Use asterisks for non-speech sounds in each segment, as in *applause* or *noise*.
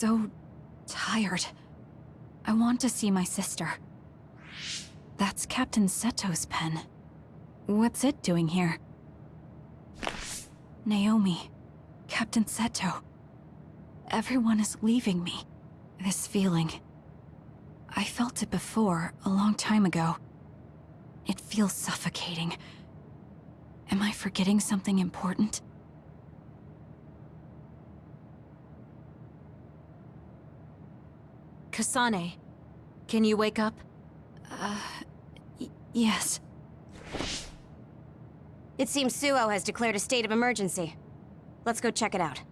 so tired. I want to see my sister. That's Captain Seto's pen. What's it doing here? Naomi. Captain Seto. Everyone is leaving me. This feeling. I felt it before, a long time ago. It feels suffocating. Am I forgetting something important? Kasane, can you wake up? Uh, yes. It seems Suoh has declared a state of emergency. Let's go check it out.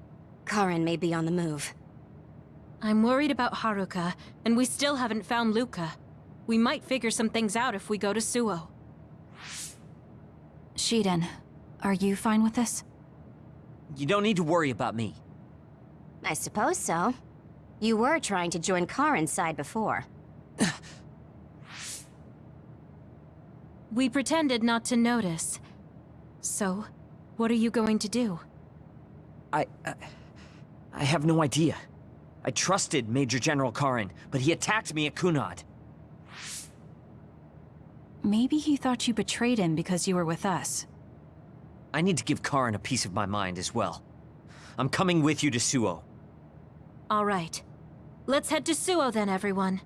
Karen may be on the move. I'm worried about Haruka, and we still haven't found Luka. We might figure some things out if we go to Suoh. Shiden, are you fine with this? You don't need to worry about me. I suppose so. You were trying to join Karen's side before. *sighs* we pretended not to notice. So, what are you going to do? I... Uh, I have no idea. I trusted Major General Karen, but he attacked me at Kunad. Maybe he thought you betrayed him because you were with us. I need to give Karen a piece of my mind as well. I'm coming with you to Suoh. All right. Let's head to Suoh then, everyone.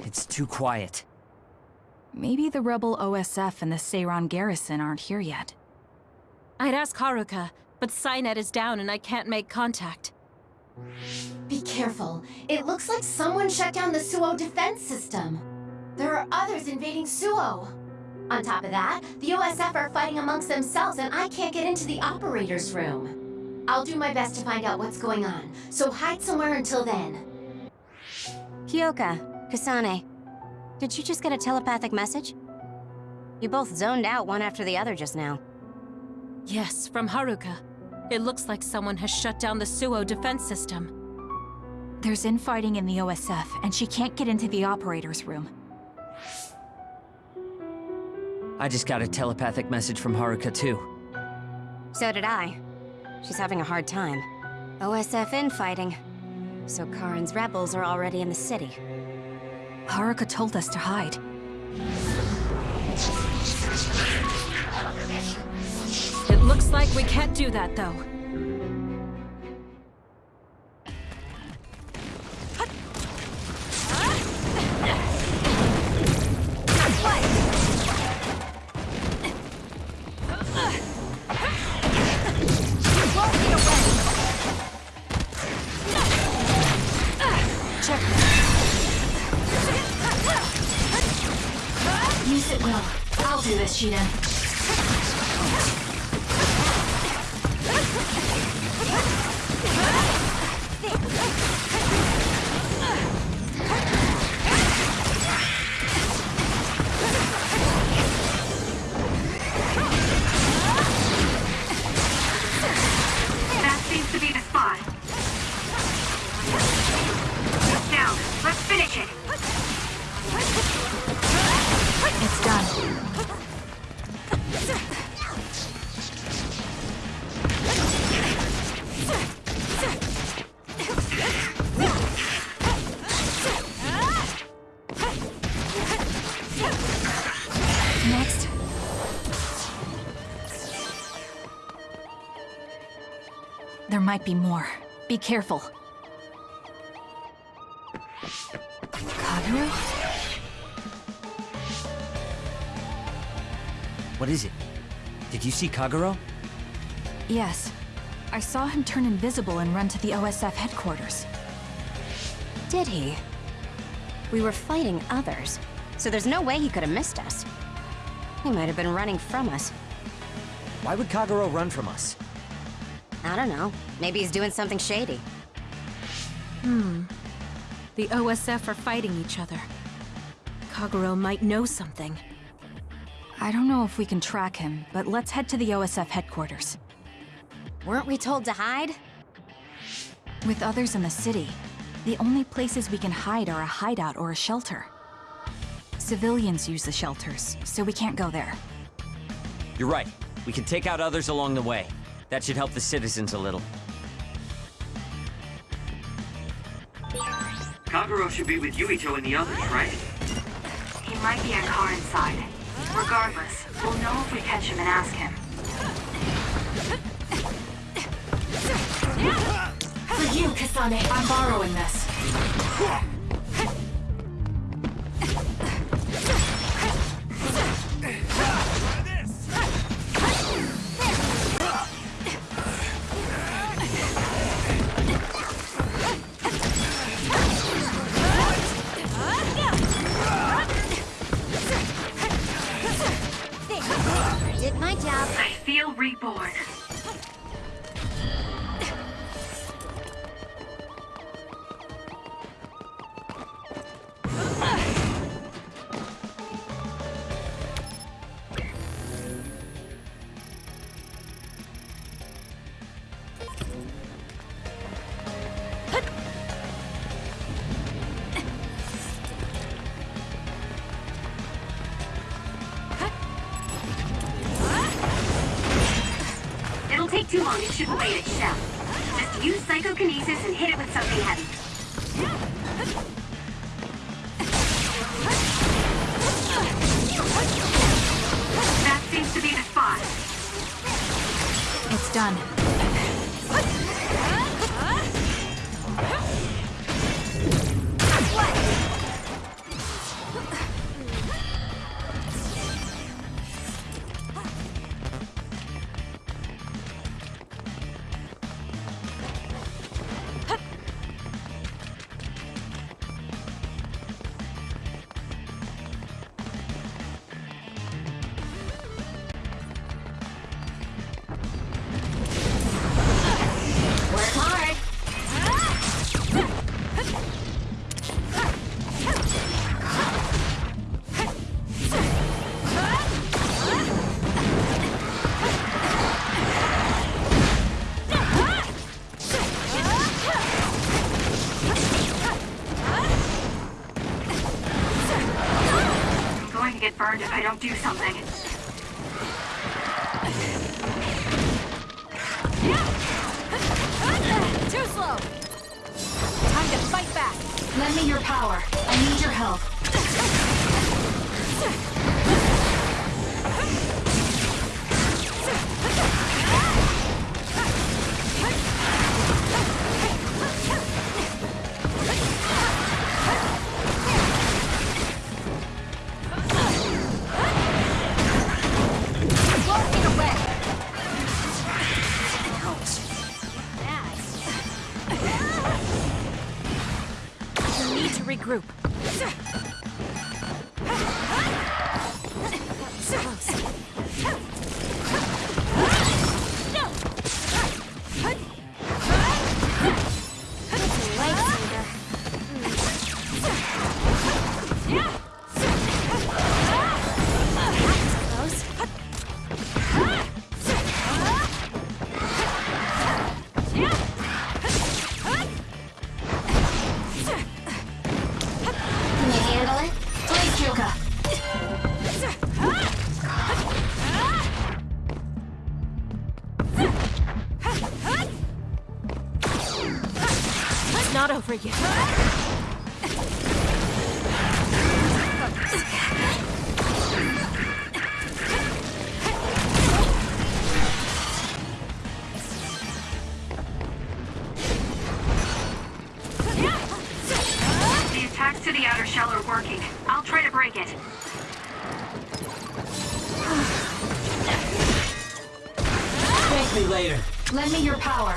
It's too quiet. Maybe the rebel OSF and the Seiran garrison aren't here yet. I'd ask Haruka, but Cynet is down and I can't make contact. Be careful. It looks like someone shut down the Suoh defense system. There are others invading Suoh. On top of that, the OSF are fighting amongst themselves and I can't get into the operator's room. I'll do my best to find out what's going on, so hide somewhere until then. Kyoka, Kasane, did you just get a telepathic message? You both zoned out one after the other just now. Yes, from Haruka. It looks like someone has shut down the Suoh defense system. There's infighting in the OSF, and she can't get into the operator's room. I just got a telepathic message from Haruka too. So did I. She's having a hard time. OSF infighting. So Karen's rebels are already in the city. Haruka told us to hide. It looks like we can't do that, though. It's done. Next. There might be more. Be careful. What is it? Did you see Kagero? Yes. I saw him turn invisible and run to the OSF headquarters. Did he? We were fighting others. So there's no way he could have missed us. He might have been running from us. Why would Kagero run from us? I don't know. Maybe he's doing something shady. Hmm. The OSF are fighting each other. Kagero might know something. I don't know if we can track him, but let's head to the OSF headquarters. Weren't we told to hide? With others in the city, the only places we can hide are a hideout or a shelter. Civilians use the shelters, so we can't go there. You're right. We can take out others along the way. That should help the citizens a little. Kagero should be with Yuito and the others, right? He might be at car side. Regardless, we'll know if we catch him and ask him. For you, Kasane, I'm borrowing this. Take too long. It shouldn't wait its shell. Just use psychokinesis and hit it with something heavy. Do something. We working. I'll try to break it. Thank me later. Lend me your power.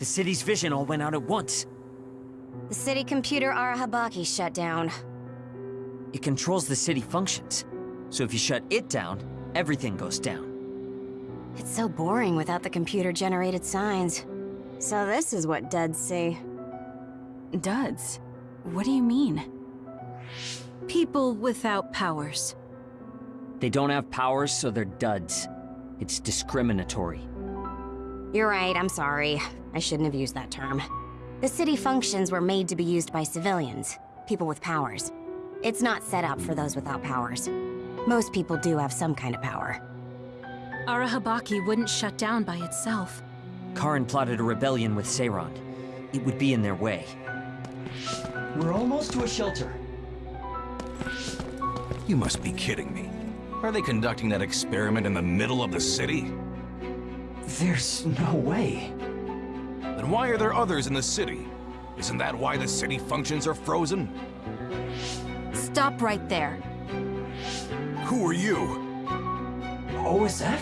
The city's vision all went out at once. The city computer Arahabaki shut down. It controls the city functions. So if you shut it down, everything goes down. It's so boring without the computer-generated signs. So this is what duds see. Duds? What do you mean? People without powers. They don't have powers, so they're duds. It's discriminatory. You're right, I'm sorry. I shouldn't have used that term. The city functions were made to be used by civilians, people with powers. It's not set up for those without powers. Most people do have some kind of power. Arahabaki wouldn't shut down by itself. Karen plotted a rebellion with Seiran. It would be in their way. We're almost to a shelter. You must be kidding me. Are they conducting that experiment in the middle of the city? There's no way. Then why are there others in the city? Isn't that why the city functions are frozen? Stop right there. Who are you? OSF?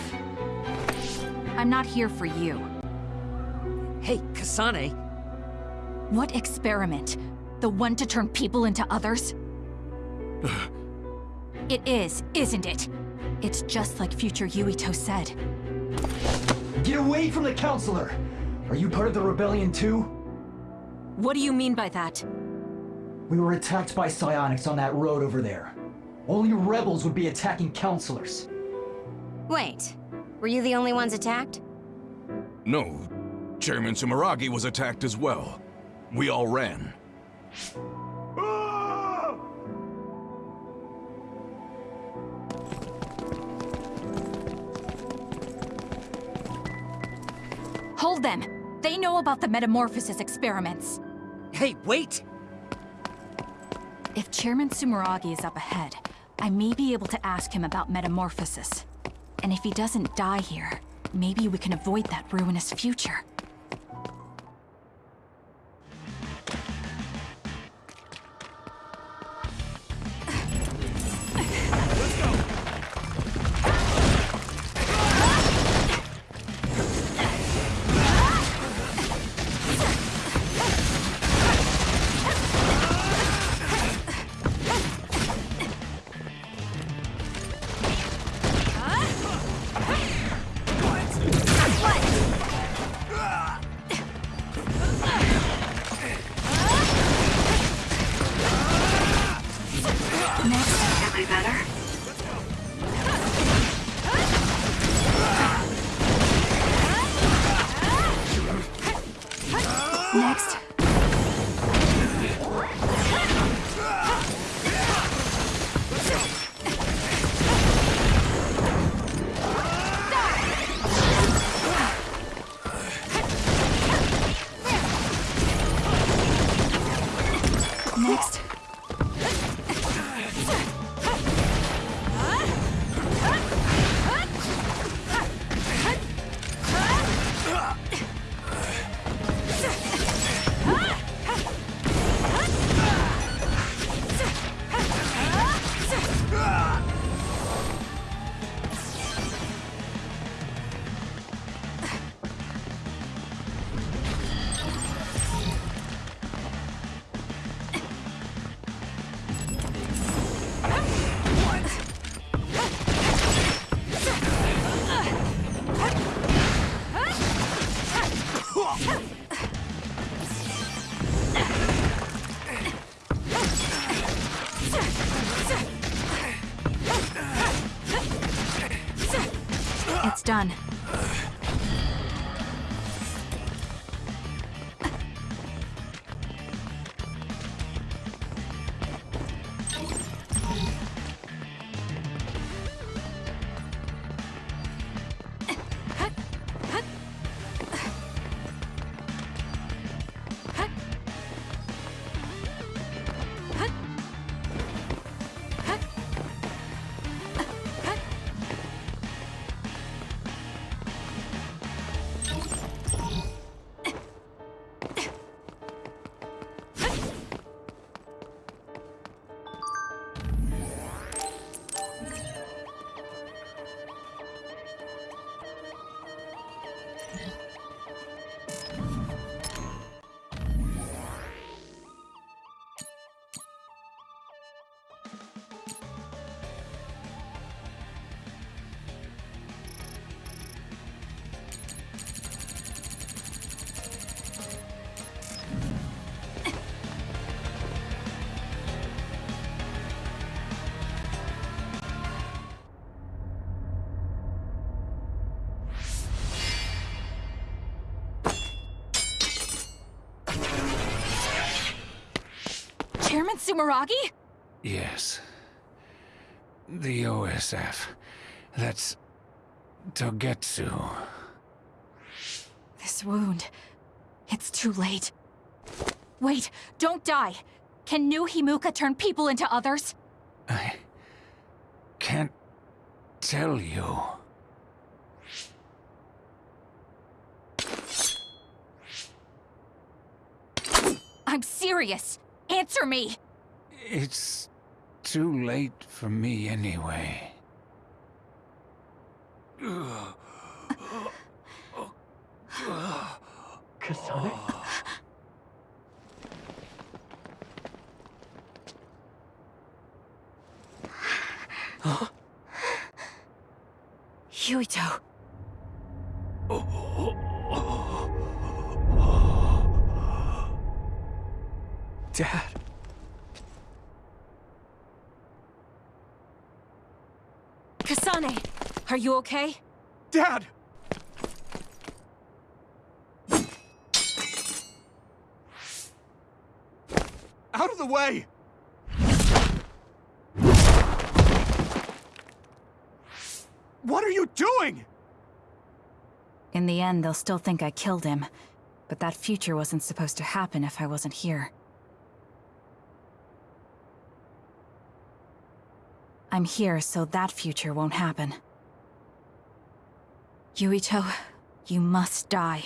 I'm not here for you. Hey, Kasane! What experiment? The one to turn people into others? *sighs* it is, isn't it? It's just like future Yuito said. Get away from the counselor! Are you part of the rebellion too? What do you mean by that? We were attacked by psionics on that road over there. Only rebels would be attacking counselors. Wait, were you the only ones attacked? No. Chairman Sumeragi was attacked as well. We all ran. Hold them! They know about the metamorphosis experiments. Hey, wait! If Chairman Sumeragi is up ahead, I may be able to ask him about metamorphosis. And if he doesn't die here, maybe we can avoid that ruinous future. Play better? Done. Sumeragi? Yes. The OSF. That's... Togetsu. This wound. It's too late. Wait, don't die! Can new Himuka turn people into others? I... can't tell you. I'm serious! Answer me! It's too late for me anyway. Kasane? Yuito. Dad. Kasane, are you okay? Dad! Out of the way! What are you doing? In the end, they'll still think I killed him. But that future wasn't supposed to happen if I wasn't here. I'm here so that future won't happen. Yuito, you must die.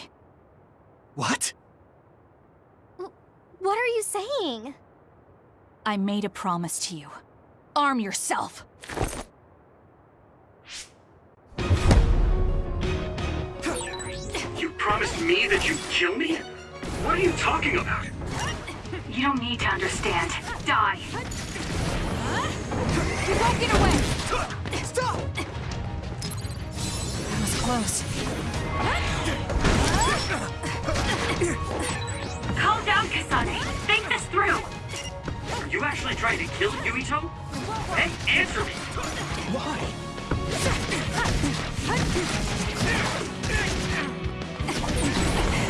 What? What are you saying? I made a promise to you. Arm yourself! You promised me that you'd kill me? What are you talking about? You don't need to understand. Die. You won't get away! Stop! That close. Calm down, Kasane. Think this through. Are you actually trying to kill Yuito? Hey, answer answer me! Why?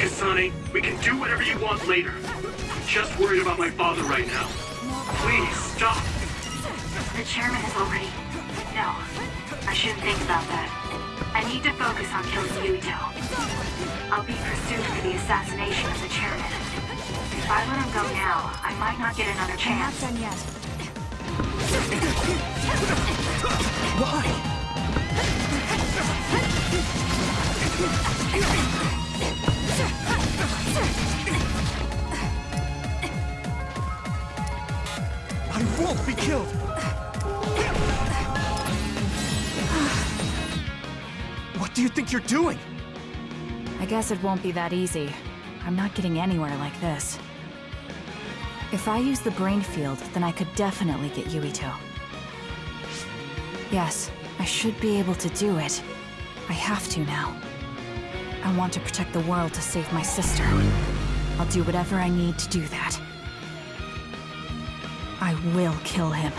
Kasane, we can do whatever you want later. I'm just worried about my father right now. Please, stop! The chairman is already... No, I shouldn't think about that. I need to focus on killing Yuito. I'll be pursued for the assassination of the chairman. If I let him go now, I might not get another chance. done yet. Why? I won't be killed! What do you think you're doing? I guess it won't be that easy. I'm not getting anywhere like this. If I use the brain field, then I could definitely get Yuito. Yes, I should be able to do it. I have to now. I want to protect the world to save my sister. I'll do whatever I need to do that. I will kill him.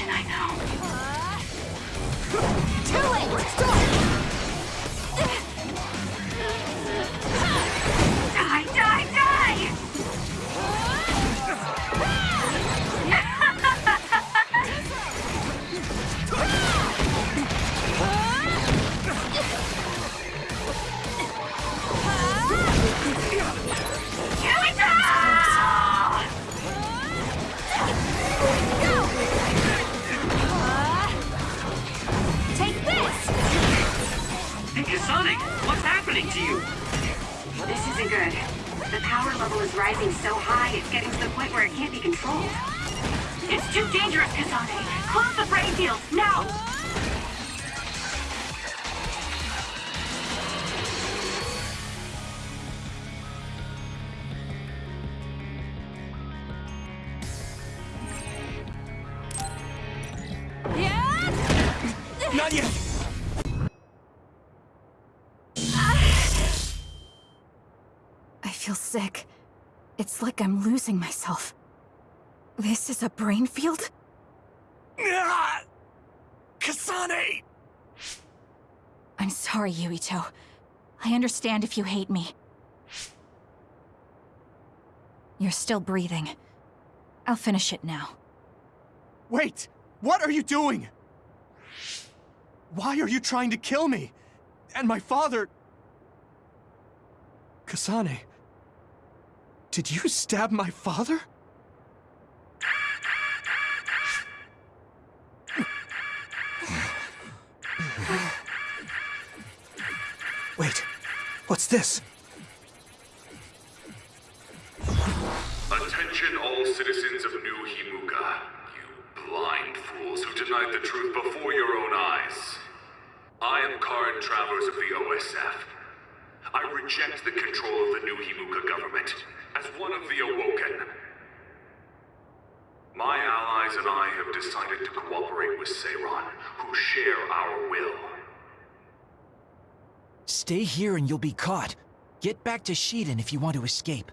I know. Die, happening to you? This isn't good. The power level is rising so high, it's getting to the point where it can't be controlled. It's too dangerous, Kasane. Close the brain field, now! Feel sick. It's like I'm losing myself. This is a brain field? Ah! Kasane! I'm sorry, Yuito. I understand if you hate me. You're still breathing. I'll finish it now. Wait! What are you doing? Why are you trying to kill me? And my father... Kasane... Did you stab my father? Wait, what's this? Attention all citizens of New Himuka, you blind fools who denied the truth before your own eyes. I am Karen Travers of the OSF. I reject the control of the New Himuka government as one of the Awoken. My allies and I have decided to cooperate with Seiran, who share our will. Stay here and you'll be caught. Get back to Shiden if you want to escape.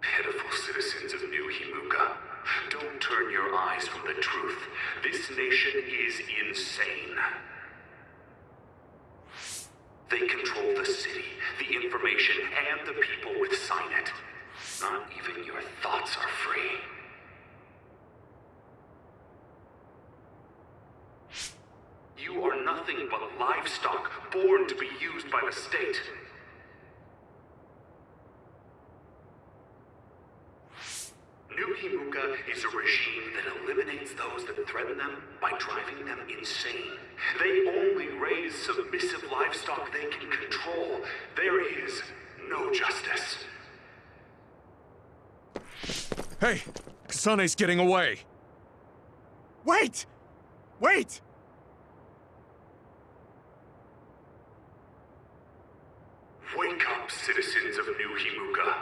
Pitiful citizens of New Himuka, don't turn your eyes from the truth. This nation is insane. They control the city, the information, and the people with Signet. Not even your thoughts are free. You are nothing but livestock, born to be used by the state. New Himuka is a regime that eliminates those that threaten them by driving them insane. They only raise submissive livestock they can control. There is no justice. Hey, Kasane's getting away. Wait! Wait! Wake up, citizens of New Himuka.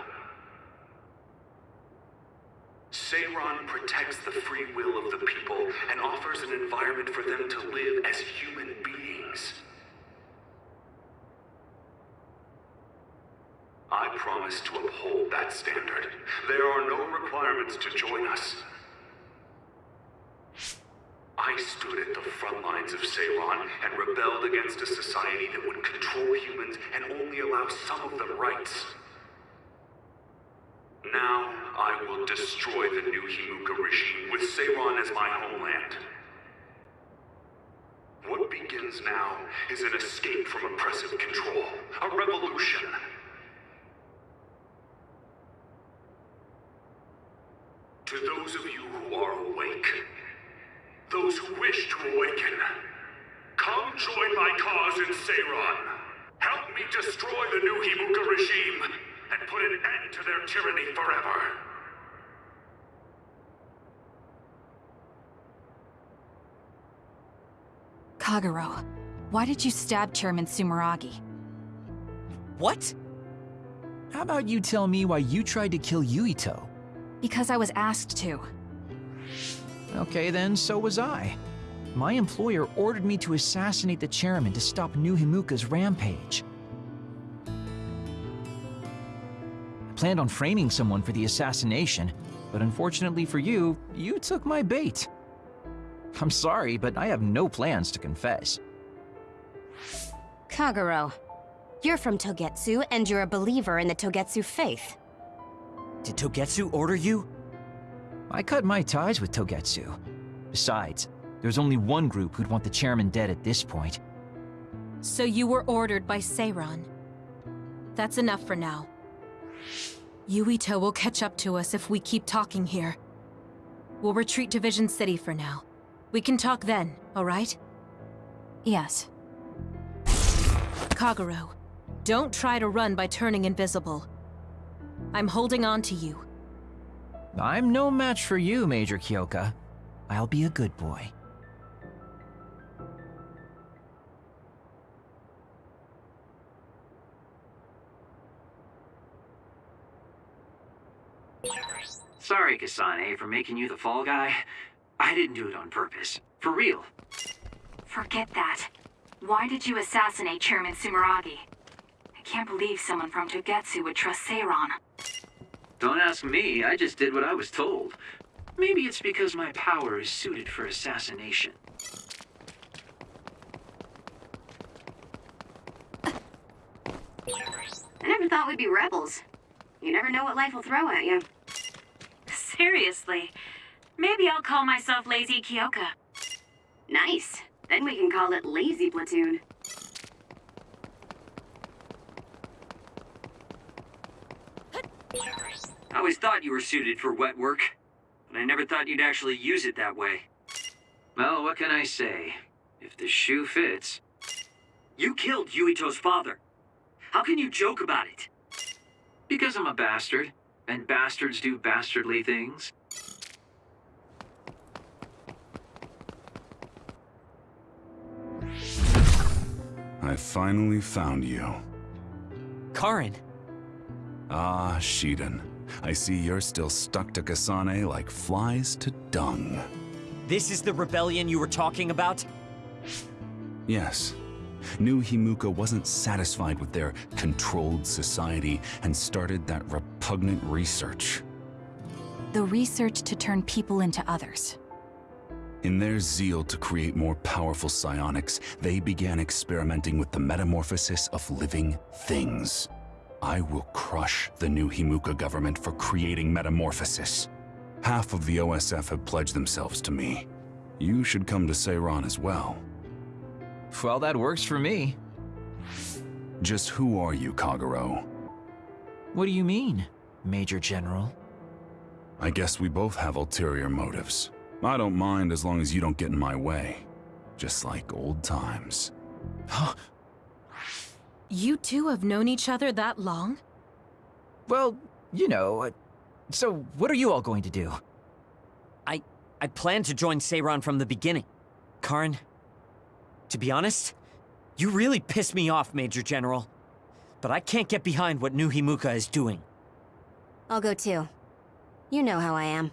Seiran protects the free will of the people and offers an environment for them to live as human beings. I promise to uphold that standard. There are no requirements to join us. I stood at the front lines of Seiran and rebelled against a society that would control humans and only allow some of them rights. Now, I will destroy the new Himuka regime with Seiran as my homeland. What begins now is an escape from oppressive control, a revolution. To those of you who are awake, those who wish to awaken, come join my cause in Seiran. Help me destroy the new Himuka regime and put an end to their tyranny forever. Kagero, why did you stab Chairman Sumeragi? What? How about you tell me why you tried to kill Yuito? Because I was asked to. Okay then, so was I. My employer ordered me to assassinate the chairman to stop New Himuka's rampage. I planned on framing someone for the assassination, but unfortunately for you, you took my bait. I'm sorry, but I have no plans to confess. Kagero, you're from Togetsu and you're a believer in the Togetsu faith. Did Togetsu order you? I cut my ties with Togetsu. Besides, there's only one group who'd want the chairman dead at this point. So you were ordered by Seiran. That's enough for now. Yuito will catch up to us if we keep talking here. We'll retreat to Vision City for now. We can talk then, alright? Yes. Kagero, don't try to run by turning invisible. I'm holding on to you. I'm no match for you, Major Kyoka. I'll be a good boy. Sorry, Kasane, for making you the fall guy. I didn't do it on purpose. For real. Forget that. Why did you assassinate Chairman Sumeragi? I can't believe someone from Togetsu would trust Seiran. Don't ask me, I just did what I was told. Maybe it's because my power is suited for assassination. I never thought we'd be rebels. You never know what life will throw at you. Seriously. Maybe I'll call myself Lazy Kyoka. Nice. Then we can call it Lazy Platoon. I always thought you were suited for wet work, but I never thought you'd actually use it that way. Well, what can I say? If the shoe fits. You killed Yuito's father. How can you joke about it? Because I'm a bastard, and bastards do bastardly things. I finally found you. Karen. Ah, Shiden. I see you're still stuck to Kasane like flies to dung. This is the rebellion you were talking about? Yes. New Himuka wasn't satisfied with their controlled society and started that repugnant research. The research to turn people into others. In their zeal to create more powerful psionics, they began experimenting with the metamorphosis of living things. I will crush the new Himuka government for creating metamorphosis. Half of the OSF have pledged themselves to me. You should come to Seiran as well. Well, that works for me. Just who are you, Kagero? What do you mean, Major General? I guess we both have ulterior motives. I don't mind as long as you don't get in my way. Just like old times. *gasps* *gasps* *gasps* You two have known each other that long? Well, you know, uh, so what are you all going to do? I... I planned to join Seiran from the beginning. Karen, to be honest, you really piss me off, Major General. But I can't get behind what New Himuka is doing. I'll go too. You know how I am.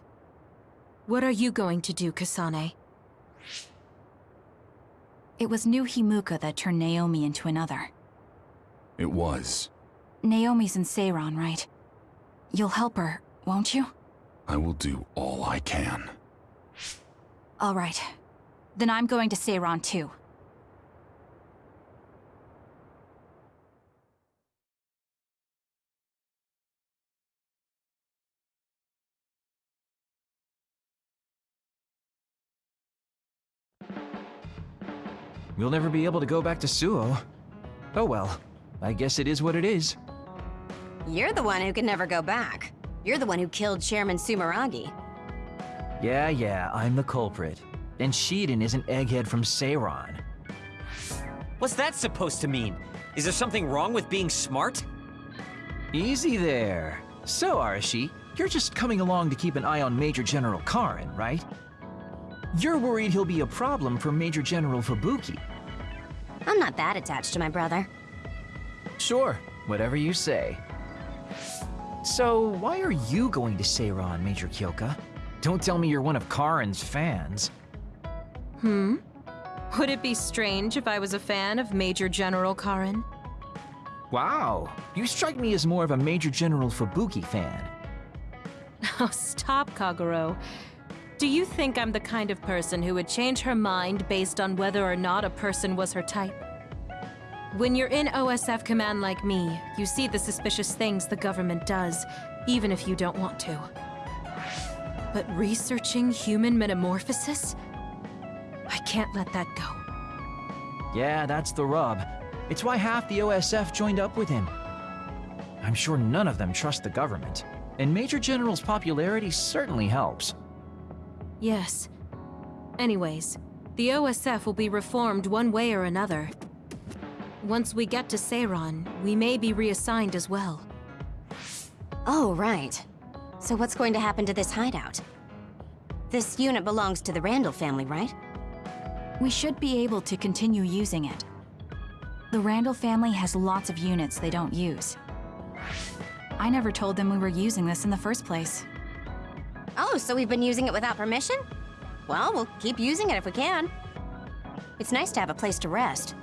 What are you going to do, Kasane? It was New Himuka that turned Naomi into another. It was. Naomi's in Seiran, right? You'll help her, won't you? I will do all I can. All right. Then I'm going to Seiran too. We'll never be able to go back to Suoh. Oh well, I guess it is what it is. You're the one who can never go back. You're the one who killed Chairman Sumeragi. Yeah, yeah, I'm the culprit. And Shiden is an egghead from Seiran. What's that supposed to mean? Is there something wrong with being smart? Easy there. So, Arashi, you're just coming along to keep an eye on Major General Karen, right? You're worried he'll be a problem for Major General Fubuki. I'm not that attached to my brother. Sure, whatever you say. So, why are you going to Seiran, Major Kyoka? Don't tell me you're one of Karen's fans. Hmm? Would it be strange if I was a fan of Major General Karen? Wow, you strike me as more of a Major General Fubuki fan. *laughs* Oh, stop, Kagero. Do you think I'm the kind of person who would change her mind based on whether or not a person was her type? When you're in OSF command like me, you see the suspicious things the government does, even if you don't want to. But researching human metamorphosis? I can't let that go. Yeah, that's the rub. It's why half the OSF joined up with him. I'm sure none of them trust the government, and Major General's popularity certainly helps. Yes. Anyways, the OSF will be reformed one way or another. Once we get to Seiran, we may be reassigned as well. Oh, right. So what's going to happen to this hideout? This unit belongs to the Randall family, right? We should be able to continue using it. The Randall family has lots of units they don't use. I never told them we were using this in the first place. Oh, so we've been using it without permission? Well, we'll keep using it if we can. It's nice to have a place to rest.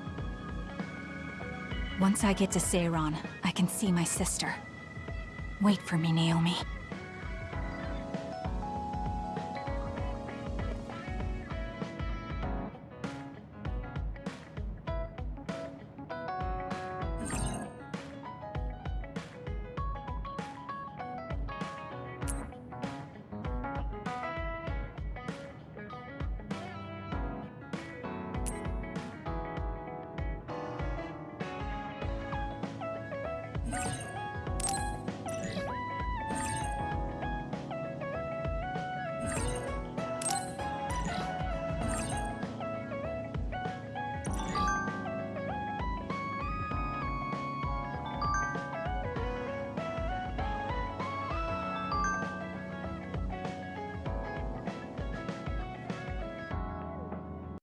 Once I get to Seiran, I can see my sister. Wait for me, Naomi.